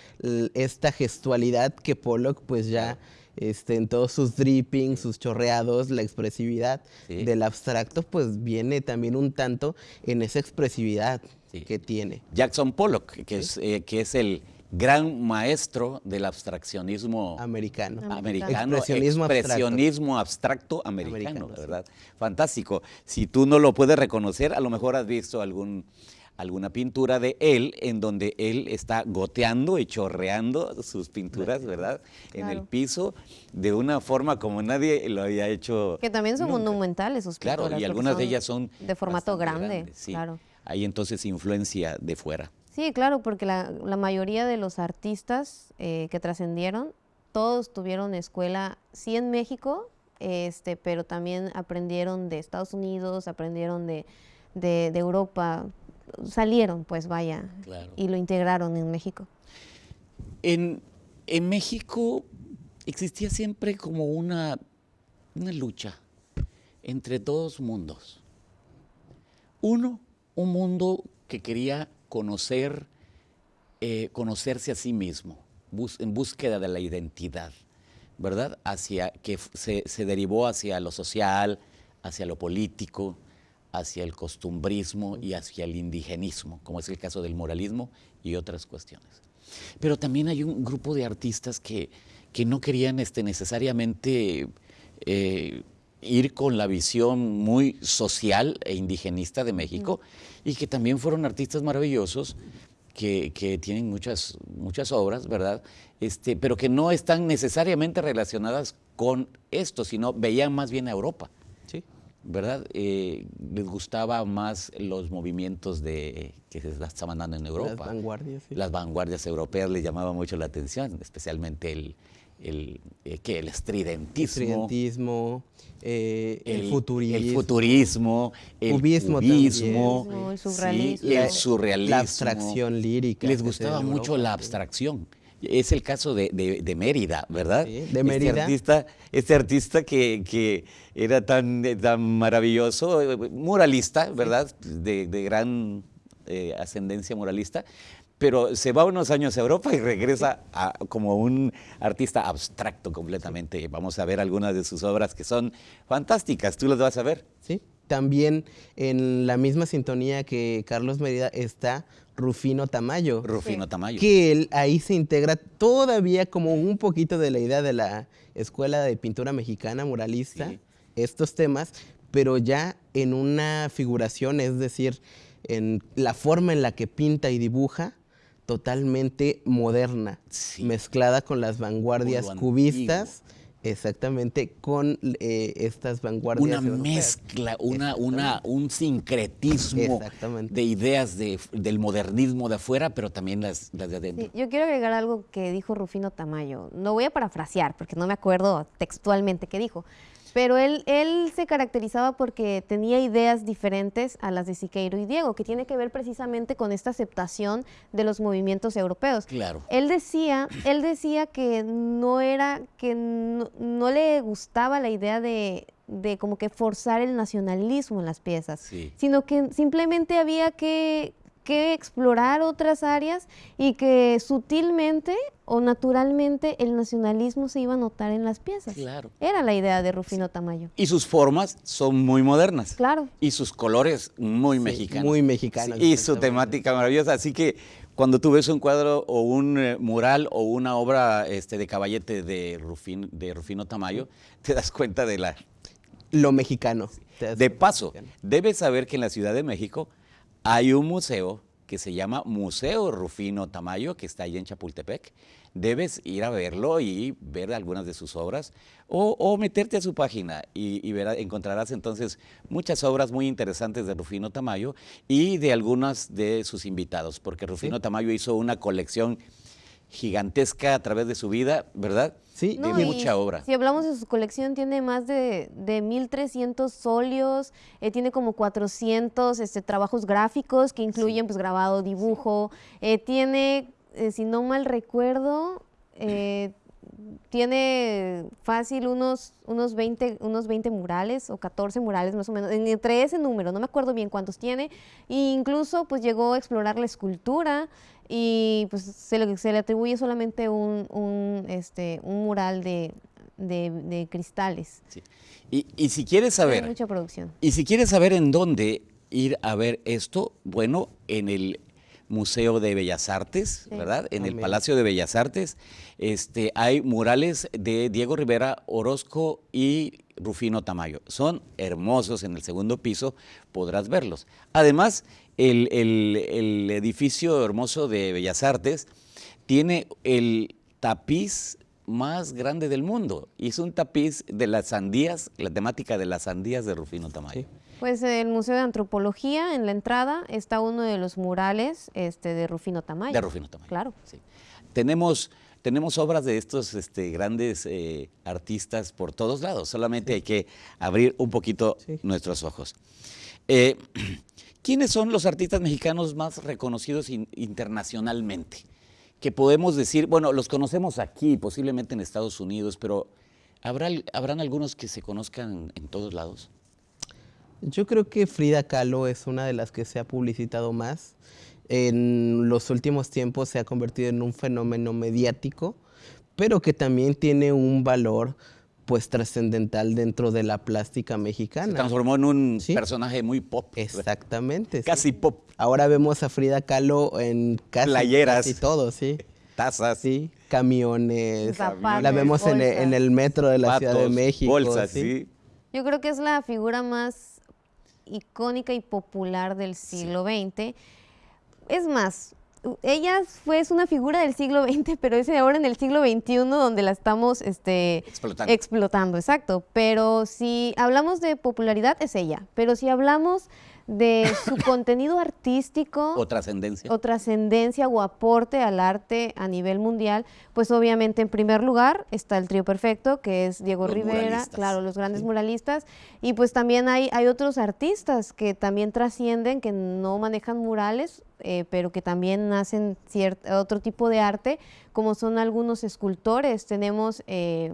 esta gestualidad que Pollock pues ya este, en todos sus drippings, sus chorreados, la expresividad del abstracto pues viene también un tanto en esa expresividad que tiene. Jackson Pollock, que, es, eh, que es el gran maestro del abstraccionismo americano. Americano, expresionismo, abstracto. americano, ¿verdad? Fantástico. Si tú no lo puedes reconocer, a lo mejor has visto algún alguna pintura de él en donde él está goteando y chorreando sus pinturas, ¿verdad? En el piso de una forma como nadie lo había hecho. Que también son monumentales sus pinturas. Claro, y algunas de ellas son de formato grande, sí. claro. Hay entonces influencia de fuera. Sí, claro, porque la, mayoría de los artistas eh, que trascendieron, todos tuvieron escuela, sí en México, este, pero también aprendieron de Estados Unidos, aprendieron de, de, Europa. Salieron, pues vaya, y lo integraron en México. En, en México existía siempre como una, una lucha entre dos mundos. Uno, un mundo que quería conocer, eh, conocerse a sí mismo, en búsqueda de la identidad, ¿verdad? Hacia, que se, se, derivó hacia lo social, hacia lo político, hacia el costumbrismo y hacia el indigenismo, como es el caso del moralismo y otras cuestiones. Pero también hay un grupo de artistas que, que no querían este, necesariamente eh, ir con la visión muy social e indigenista de México y que también fueron artistas maravillosos que, que, tienen muchas, muchas obras, ¿verdad? Este, pero que no están necesariamente relacionadas con esto, sino veían más bien a Europa. ¿Verdad? Eh, les gustaba más los movimientos de, que se estaban dando en Europa. Las vanguardias. Sí. Las vanguardias europeas les llamaba mucho la atención, especialmente el, el, eh, ¿qué? el estridentismo. Estridentismo, eh, el, futurismo. El futurismo, el cubismo, cubismo el surrealismo. Sí, el surrealismo. La abstracción lírica. Les gustaba mucho la abstracción. Es el caso de, de, Mérida, ¿verdad? Sí, de Mérida. Este artista, este artista que, que era tan, tan, maravilloso, muralista, ¿verdad? De, de gran eh, ascendencia moralista, pero se va unos años a Europa y regresa a, como un artista abstracto completamente. Vamos a ver algunas de sus obras que son fantásticas. ¿Tú las vas a ver? Sí. También en la misma sintonía que Carlos Mérida está Rufino Tamayo. Rufino Tamayo. Que él ahí se integra todavía como un poquito de la idea de la Escuela de Pintura Mexicana Muralista, estos temas, pero ya en una figuración, es decir, en la forma en la que pinta y dibuja, totalmente moderna, mezclada con las vanguardias cubistas. Exactamente, con eh, estas vanguardias. Una mezcla, una, una, un sincretismo de ideas de, del modernismo de afuera, pero también las, las de adentro. yo quiero agregar algo que dijo Rufino Tamayo. No voy a parafrasear, porque no me acuerdo textualmente qué dijo, pero él, él se caracterizaba porque tenía ideas diferentes a las de Siqueiro y Diego, que tiene que ver precisamente con esta aceptación de los movimientos europeos. Claro. Él decía, él decía que no era, que no, le gustaba la idea de, de como que forzar el nacionalismo en las piezas, sino que simplemente había que que explorar otras áreas y que sutilmente o naturalmente el nacionalismo se iba a notar en las piezas. Claro. Era la idea de Rufino Tamayo. Y sus formas son muy modernas. Claro. Y sus colores muy mexicanos. Muy mexicanos. y su temática maravillosa. Así que cuando tú ves un cuadro o un eh, mural o una obra este, de caballete de, Rufino, de Rufino Tamayo, te das cuenta de la... Lo mexicano. De paso, debes saber que en la Ciudad de México hay un museo que se llama Museo Rufino Tamayo, que está ahí en Chapultepec. Debes ir a verlo y ver algunas de sus obras o, meterte a su página y, encontrarás entonces muchas obras muy interesantes de Rufino Tamayo y de algunas de sus invitados, porque Rufino Tamayo hizo una colección gigantesca a través de su vida, ¿verdad? Sí, de mucha obra. Si hablamos de su colección, tiene más de, de 1.300 óleos, eh, tiene como 400 este, trabajos gráficos que incluyen pues grabado, dibujo, eh, tiene, eh, si no mal recuerdo, tiene fácil unos, unos, 20, unos 20 murales o 14 murales más o menos, entre ese número, no me acuerdo bien cuántos tiene, e incluso pues llegó a explorar la escultura, y pues se le, se le atribuye solamente un, un, este, un mural de, de, cristales. Y, y, si quieres saber... mucha producción. Y si quieres saber en dónde ir a ver esto, bueno, en el Museo de Bellas Artes, ¿verdad? En el Palacio de Bellas Artes este, hay murales de Diego Rivera Orozco y Rufino Tamayo. Son hermosos en el segundo piso, podrás verlos. Además, el, el, edificio hermoso de Bellas Artes tiene el tapiz más grande del mundo y es un tapiz de las sandías, la temática de las sandías de Rufino Tamayo. Pues el Museo de Antropología, en la entrada, está uno de los murales este, de Rufino Tamayo. De Rufino Tamayo. Claro. Sí. Tenemos, tenemos obras de estos este, grandes eh, artistas por todos lados, solamente hay que abrir un poquito nuestros ojos. Eh, ¿Quiénes son los artistas mexicanos más reconocidos internacionalmente? Que podemos decir, bueno, los conocemos aquí, posiblemente en Estados Unidos, pero ¿habrá, ¿habrán algunos que se conozcan en todos lados? Yo creo que Frida Kahlo es una de las que se ha publicitado más. En los últimos tiempos se ha convertido en un fenómeno mediático, pero que también tiene un valor pues trascendental dentro de la plástica mexicana. Se transformó en un personaje muy pop. Exactamente. Casi pop. Ahora vemos a Frida Kahlo en casi, playeras. y todo, sí. Tazas. Sí, camiones. la vemos en el, metro de la Ciudad de México. Bolsas, ¿sí? Yo creo que es la figura más icónica y popular del siglo XX. Es más, ella fue es una figura del siglo XX, pero es ahora en el siglo XXI donde la estamos este, explotando. explotando. Exacto. Pero si hablamos de popularidad, es ella. Pero si hablamos de su contenido artístico. O trascendencia. O trascendencia o aporte al arte a nivel mundial, pues obviamente en primer lugar está el trío perfecto, que es Diego Rivera, claro, los grandes muralistas, y pues también hay, hay otros artistas que también trascienden, que no manejan murales, eh, pero que también hacen otro tipo de arte, como son algunos escultores. Tenemos... Eh,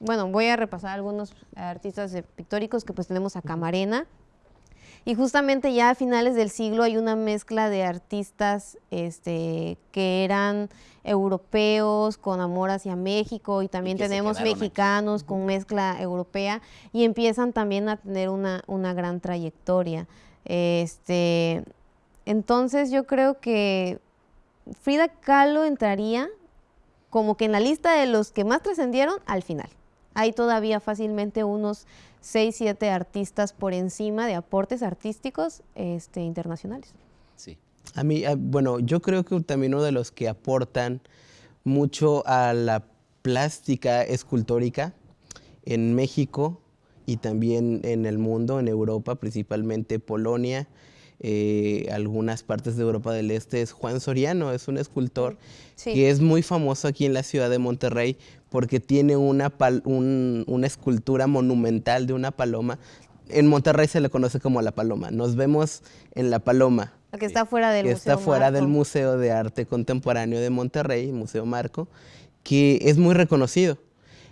bueno, voy a repasar algunos artistas pictóricos que pues tenemos a Camarena, y justamente ya a finales del siglo hay una mezcla de artistas este, que eran europeos con amor hacia México y también tenemos mexicanos con mezcla europea y empiezan también a tener una, una gran trayectoria. Este, entonces yo creo que Frida Kahlo entraría como que en la lista de los que más trascendieron al final. Hay todavía fácilmente unos 6, 7 artistas por encima de aportes artísticos este, internacionales. Sí. A mí, ah, bueno, yo creo que también uno de los que aportan mucho a la plástica escultórica en México y también en el mundo, en Europa, principalmente Polonia, eh, algunas partes de Europa del Este, es Juan Soriano, es un escultor que es muy famoso aquí en la ciudad de Monterrey porque tiene una, una escultura monumental de una paloma. En Monterrey se le conoce como la paloma. Nos vemos en la paloma. que está fuera del que está fuera del Museo de Arte Contemporáneo de Monterrey, Museo Marco, que es muy reconocido.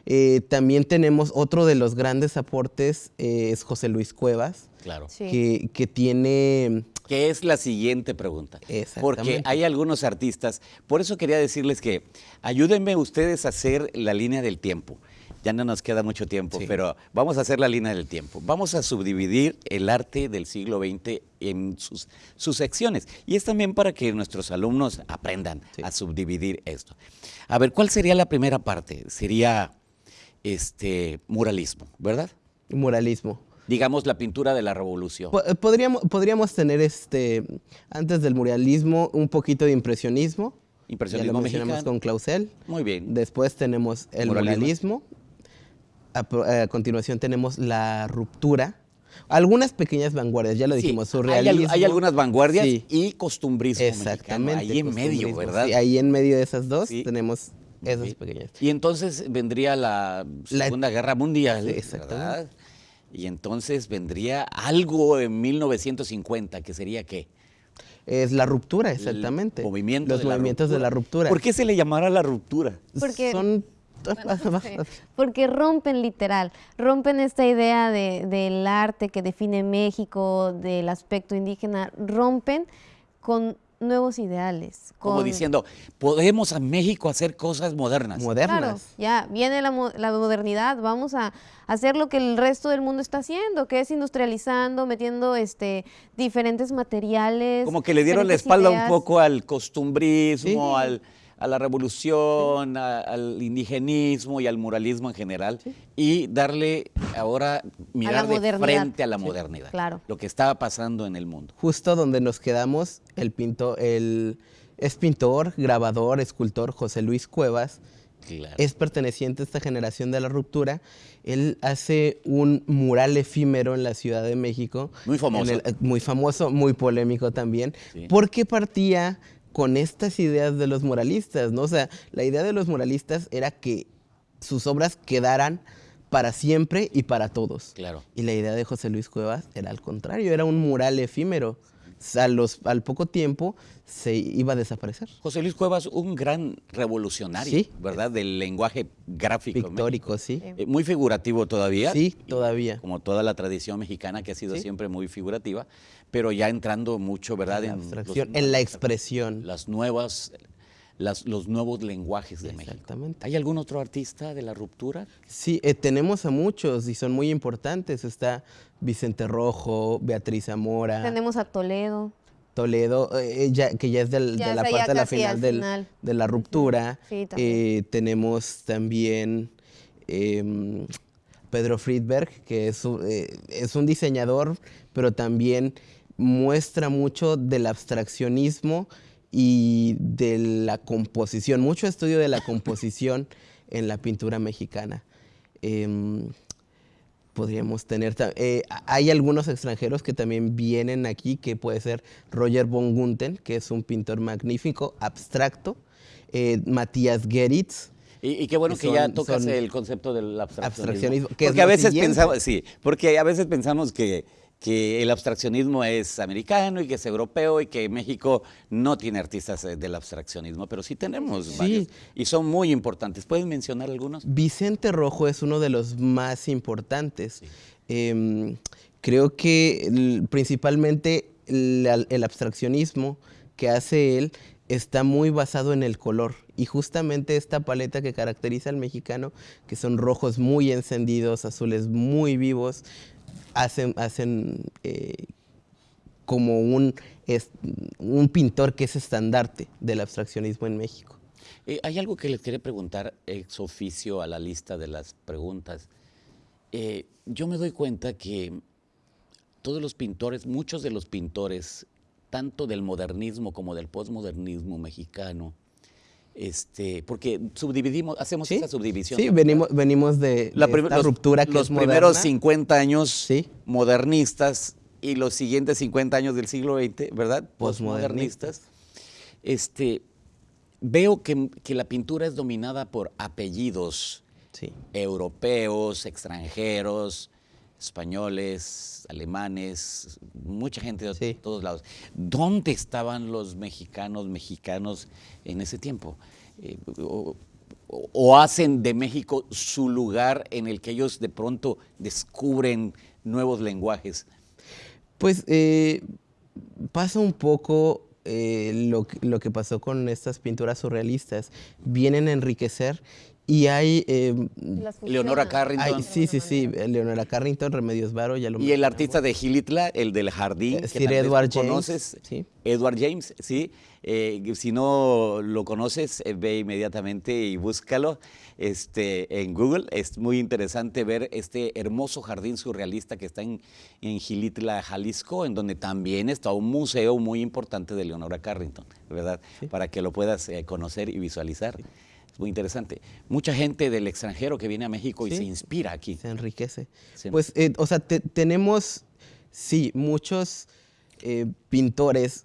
Eh, también tenemos otro de los grandes aportes, eh, es José Luis Cuevas, claro. que, que tiene que es la siguiente pregunta. Porque hay algunos artistas, por eso quería decirles que ayúdenme ustedes a hacer la línea del tiempo. Ya no nos queda mucho tiempo, pero vamos a hacer la línea del tiempo. Vamos a subdividir el arte del siglo XX en sus, sus secciones. Y es también para que nuestros alumnos aprendan a subdividir esto. A ver, ¿cuál sería la primera parte? Sería este muralismo, ¿verdad? Muralismo digamos, la pintura de la revolución. Eh, podríamos, podríamos tener, este, antes del muralismo, un poquito de impresionismo. Impresionismo ya lo mencionamos con Clausel. Muy bien. Después tenemos el muralismo. A, continuación tenemos la ruptura. Algunas pequeñas vanguardias, ya lo dijimos, surrealismo. Hay, algunas vanguardias y costumbrismo Exactamente. Ahí en medio, ¿verdad? ahí en medio de esas dos tenemos esas pequeñas. Y entonces vendría la Segunda Guerra Mundial, exactamente. Y entonces vendría algo en 1950, que sería qué? Es la ruptura, exactamente. Los movimientos de la ruptura. ¿Por qué se le llamará la ruptura? Porque son porque rompen literal, rompen esta idea de, del arte que define México, del aspecto indígena, rompen con nuevos ideales. Como diciendo, podemos a México hacer cosas modernas. Modernas. ya, viene la, modernidad, vamos a hacer lo que el resto del mundo está haciendo, que es industrializando, metiendo este, diferentes materiales. Como que le dieron la espalda un poco al costumbrismo, al a la revolución, al indigenismo y al muralismo en general y darle ahora mirar de frente a la modernidad. Claro. Lo que estaba pasando en el mundo. Justo donde nos quedamos, el pintor, el es pintor, grabador, escultor José Luis Cuevas. Es perteneciente a esta generación de la ruptura. Él hace un mural efímero en la Ciudad de México. Muy famoso. muy famoso, muy polémico también. Porque partía con estas ideas de los moralistas, ¿no? O sea, la idea de los moralistas era que sus obras quedaran para siempre y para todos. Claro. Y la idea de José Luis Cuevas era al contrario, era un mural efímero. A los, al poco tiempo se iba a desaparecer. José Luis Cuevas, un gran revolucionario, Sí. ¿verdad? Del lenguaje gráfico. México. Pictórico, sí. Eh, muy figurativo todavía. Sí, todavía. Como toda la tradición mexicana que ha sido Sí. siempre muy figurativa, pero ya entrando mucho, ¿verdad? Los- en la expresión. Las nuevas, las, los nuevos lenguajes de México. Exactamente. ¿Hay algún otro artista de la ruptura? Sí, eh, tenemos a muchos y son muy importantes. Está Vicente Rojo, Beatriz Zamora, Tenemos a Toledo. Toledo, eh, ya- que ya es del- Ya de la parte de la final, al del- final. de la ruptura. Sí, también. Eh, tenemos también em, Pedro Friedberg, que eh, es un diseñador, pero también muestra mucho del abstraccionismo y de la composición, mucho estudio de la composición en la pintura mexicana. Em, podríamos tener, eh, hay algunos extranjeros que también vienen aquí, que puede ser Roger von Gunten, que es un pintor magnífico, abstracto, eh, Matías Geritz, Y, y qué bueno que ya tocas el concepto del abstraccionismo. abstraccionismo, que es porque a veces siguiente. pensamos, sí, porque a veces pensamos que, que el abstraccionismo es americano y que es europeo y que México no tiene artistas eh, del abstraccionismo, pero sí tenemos Sí. varios y son muy importantes. ¿Pueden mencionar algunos? Vicente Rojo es uno de los más importantes. Em, creo que principalmente el, el abstraccionismo que hace él está muy basado en el color. Y justamente esta paleta que caracteriza al mexicano, que son rojos muy encendidos, azules muy vivos, hacen, hacen eh, como un, es- un pintor que es estandarte del abstraccionismo en México. Eh, hay algo que les quería preguntar ex oficio a la lista de las preguntas. Eh, yo me doy cuenta que todos los pintores, muchos de los pintores, tanto del modernismo como del postmodernismo mexicano, este, porque subdividimos, hacemos esa subdivisión. Sí, venimos, venimos de, La de esta los, ruptura que los es primeros moderna. 50 años Sí. modernistas y los siguientes 50 años del siglo XX, ¿verdad? Postmodernistas. Postmodernistas. Este, veo que, que la pintura es dominada por apellidos Sí. europeos, extranjeros, españoles, alemanes, mucha gente de Sí. todos lados. ¿Dónde estaban los mexicanos, mexicanos en ese tiempo? Eh, o, hacen de México su lugar en el que ellos de pronto descubren nuevos lenguajes? Pues eh, pasa un poco eh, lo, lo que pasó con estas pinturas surrealistas. Vienen a enriquecer y hay... eh, Leonora. Carrington. hay- sí, sí, sí. Leonora Carrington, Remedios Varo, ya lo Y el artista de Gilitla, el del jardín, Eh, Sir Edward James, conoces, sí. Edward James, sí. Eh, si no lo conoces, eh, ve inmediatamente y búscalo este, en Google. Es muy interesante ver este hermoso jardín surrealista que está en, en Gilitla, Jalisco, en donde también está un museo muy importante de Leonora Carrington, ¿verdad? Para que lo puedas eh, conocer y visualizar. Es muy interesante. Mucha gente del extranjero que viene a México y se inspira aquí. se enriquece. Pues, eh, o sea, te- tenemos, sí, muchos eh, pintores,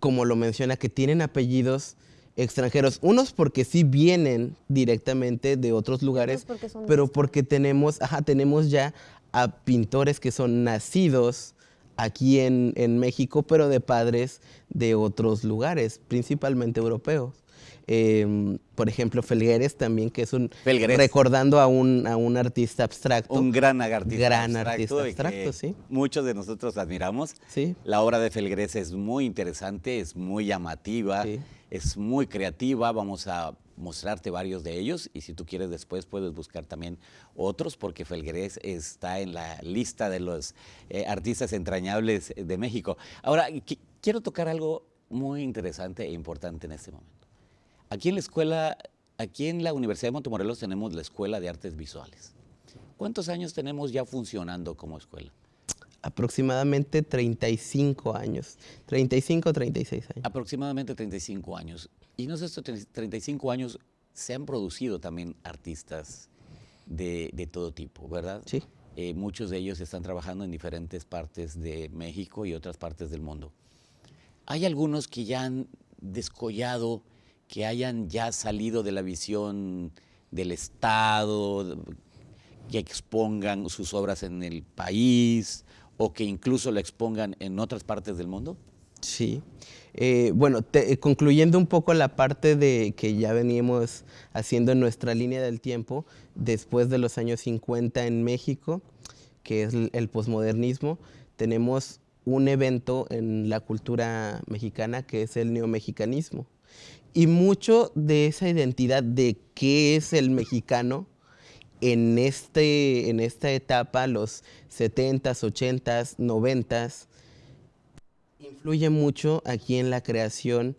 como lo menciona, que tienen apellidos extranjeros. Unos porque sí vienen directamente de otros lugares, porque son pero porque tenemos, ajá, tenemos ya a pintores que son nacidos aquí en, en México, pero de padres de otros lugares, principalmente europeos. Em, por ejemplo, Felgueres también, que es un... Felgueres. Recordando a un, a un artista abstracto. Un gran artista Gran abstracto, artista sí. Muchos de nosotros admiramos. Sí. La obra de Felgueres es muy interesante, es muy llamativa, Sí. es muy creativa. Vamos a mostrarte varios de ellos y si tú quieres después puedes buscar también otros porque Felgueres está en la lista de los eh, artistas entrañables de México. Ahora, qui- quiero tocar algo muy interesante e importante en este momento. Aquí en la escuela, aquí en la Universidad de Montemorelos tenemos la Escuela de Artes Visuales. ¿Cuántos años tenemos ya funcionando como escuela? Aproximadamente 35 años. 35 o 36 años. Aproximadamente 35 años. Y en esos 35 años se han producido también artistas de, de todo tipo, ¿verdad? Sí. Eh, muchos de ellos están trabajando en diferentes partes de México y otras partes del mundo. Hay algunos que ya han descollado, que hayan ya salido de la visión del Estado, que expongan sus obras en el país o que incluso la expongan en otras partes del mundo? Sí. Eh, bueno, eh, concluyendo un poco la parte de que ya veníamos haciendo en nuestra línea del tiempo, después de los años 50 en México, que es el posmodernismo, tenemos un evento en la cultura mexicana que es el neomexicanismo. Y mucho de esa identidad de qué es el mexicano en, este, en esta etapa, los 70s, 80s, 90s, influye mucho aquí en la creación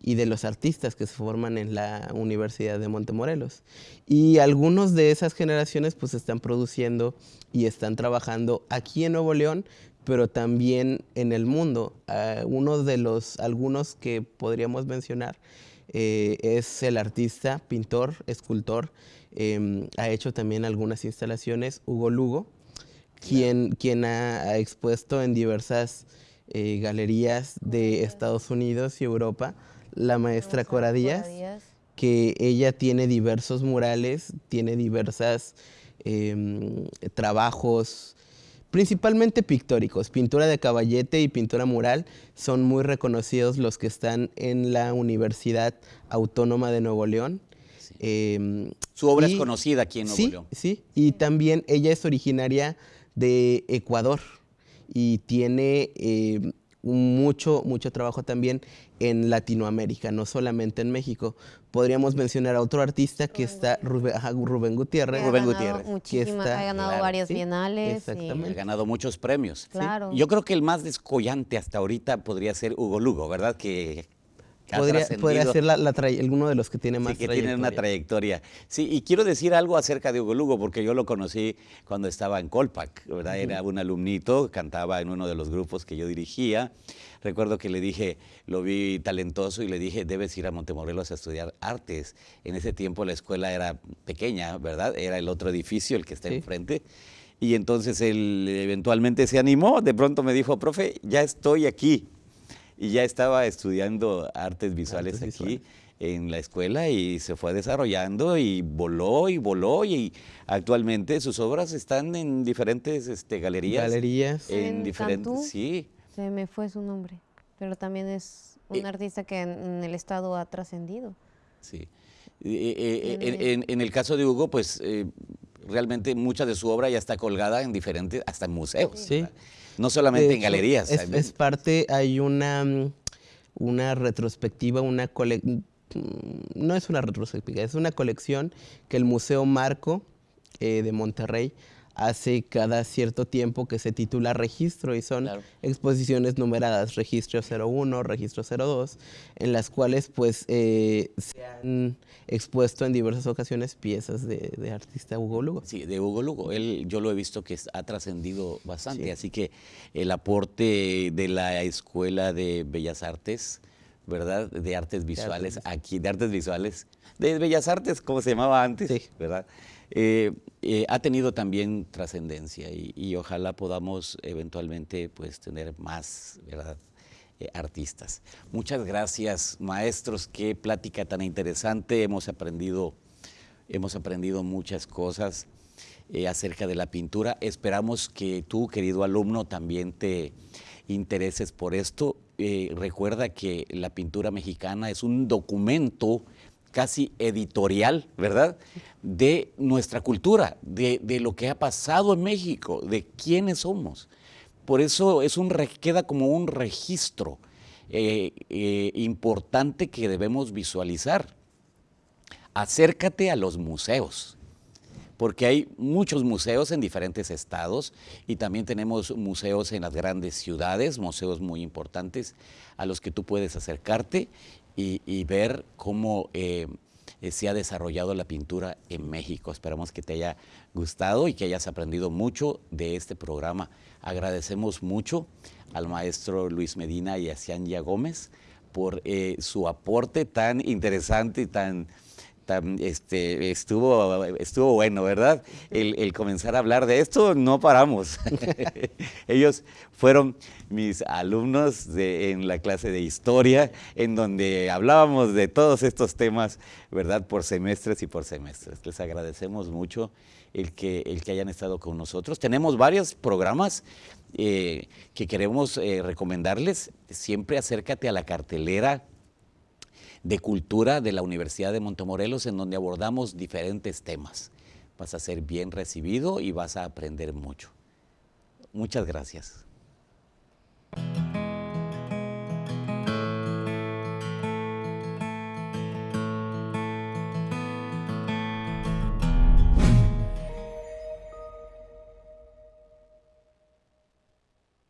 y de los artistas que se forman en la Universidad de Montemorelos. Y algunos de esas generaciones pues están produciendo y están trabajando aquí en Nuevo León, pero también en el mundo. Uh, uno de los, algunos que podríamos mencionar eh, es el artista, pintor, escultor, eh, ha hecho también algunas instalaciones, Hugo Lugo, quien, quien ha, ha, expuesto en diversas eh, galerías de Estados Unidos y Europa, la maestra Cora Díaz, que ella tiene diversos murales, tiene diversos em, trabajos, principalmente pictóricos, pintura de caballete y pintura mural, son muy reconocidos los que están en la Universidad Autónoma de Nuevo León. Eh, Su obra y, es conocida aquí en Nuevo sí, León. Sí, y también ella es originaria de Ecuador y tiene eh, mucho, mucho trabajo también en Latinoamérica, no solamente en México. Podríamos mencionar a otro artista que está, Rubén, ajá, Rubén Gutiérrez. Rubén Gutiérrez. Que está, ha ganado claro, varias sí, bienales. Exactamente. Ha ganado muchos premios. Claro. Yo creo que el más descollante hasta ahorita podría ser Hugo Lugo, ¿verdad? Que Podría, podría, ser la, la uno de los que tiene más sí, que tiene una trayectoria. Sí, y quiero decir algo acerca de Hugo Lugo, porque yo lo conocí cuando estaba en Colpac, ¿verdad? Era un alumnito, cantaba en uno de los grupos que yo dirigía. Recuerdo que le dije, lo vi talentoso y le dije, debes ir a Montemorelos a estudiar artes. En ese tiempo la escuela era pequeña, ¿verdad? Era el otro edificio, el que está sí. enfrente. Y entonces él eventualmente se animó, de pronto me dijo, profe, ya estoy aquí y ya estaba estudiando artes visuales artes aquí visuales. en la escuela y se fue desarrollando y voló y voló y actualmente sus obras están en diferentes este, galerías. Galerías. En, En diferentes, Cantú, sí. Se me fue su nombre, pero también es un Eh, artista que en, en el estado ha trascendido. Sí. Eh, eh, en, en- en el caso de Hugo, pues eh, realmente mucha de su obra ya está colgada en diferentes, hasta en museos. Sí. No solamente en galerías. Es, parte, hay una, una retrospectiva, una cole, mm, no es una retrospectiva, es una colección que el Museo Marco eh, de Monterrey hace cada cierto tiempo que se titula Registro y son Claro. exposiciones numeradas, Registro 01, Registro 02, en las cuales pues eh, se han expuesto en diversas ocasiones piezas de, de artista Hugo Lugo. Sí, de Hugo Lugo. Él, yo lo he visto que ha trascendido bastante. Sí. Así que el aporte de la Escuela de Bellas Artes, ¿verdad? De artes visuales, Visuales. aquí, de artes visuales, de Bellas Artes, como se llamaba antes, Sí. ¿verdad? Eh, eh, ha tenido también trascendencia y, y ojalá podamos eventualmente pues tener más, ¿verdad? eh, artistas. Muchas gracias, maestros. Qué plática tan interesante. Hemos aprendido, hemos aprendido muchas cosas eh, acerca de la pintura. Esperamos que tú, querido alumno, también te intereses por esto. Eh, recuerda que la pintura mexicana es un documento casi editorial, ¿verdad? De nuestra cultura, de, de lo que ha pasado en México, de quiénes somos. Por eso es un, queda como un registro eh, eh, importante que debemos visualizar. Acércate a los museos, porque hay muchos museos en diferentes estados y también tenemos museos en las grandes ciudades, museos muy importantes a los que tú puedes acercarte y, ver cómo eh, eh, se ha desarrollado la pintura en México. Esperamos que te haya gustado y que hayas aprendido mucho de este programa. Agradecemos mucho al maestro Luis Medina y a Cianya Gómez por eh, su aporte tan interesante y tan hasta este, estuvo, estuvo bueno, ¿verdad? El, comenzar a hablar de esto, no paramos. Ellos fueron mis alumnos en la clase de historia, en donde hablábamos de todos estos temas, ¿verdad? Por semestres y por semestres. Les agradecemos mucho el que, el que hayan estado con nosotros. Tenemos varios programas eh, que queremos eh, recomendarles. Siempre acércate a la cartelera de cultura de la Universidad de Montemorelos en donde abordamos diferentes temas. Vas a ser bien recibido y vas a aprender mucho. Muchas gracias.